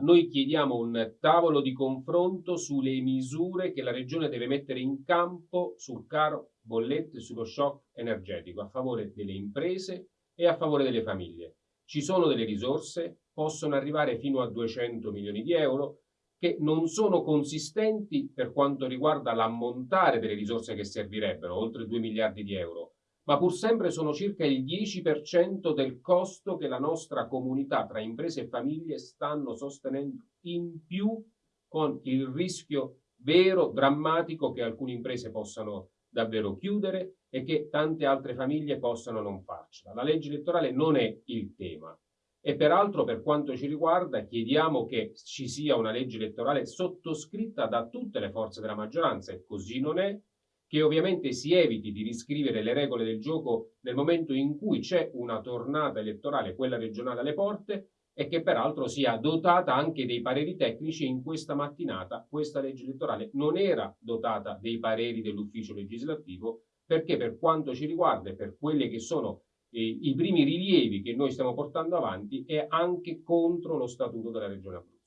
Noi chiediamo un tavolo di confronto sulle misure che la Regione deve mettere in campo sul caro bollette e sullo shock energetico a favore delle imprese e a favore delle famiglie. Ci sono delle risorse, possono arrivare fino a 200 milioni di euro, che non sono consistenti per quanto riguarda l'ammontare delle risorse che servirebbero, oltre 2 miliardi di euro, ma pur sempre sono circa il 10% del costo che la nostra comunità tra imprese e famiglie stanno sostenendo in più con il rischio vero, drammatico che alcune imprese possano davvero chiudere e che tante altre famiglie possano non farcela. La legge elettorale non è il tema e peraltro per quanto ci riguarda chiediamo che ci sia una legge elettorale sottoscritta da tutte le forze della maggioranza e così non è, che ovviamente si eviti di riscrivere le regole del gioco nel momento in cui c'è una tornata elettorale, quella regionale alle porte, e che peraltro sia dotata anche dei pareri tecnici in questa mattinata questa legge elettorale non era dotata dei pareri dell'ufficio legislativo perché per quanto ci riguarda e per quelli che sono eh, i primi rilievi che noi stiamo portando avanti è anche contro lo statuto della regione Abruzzo.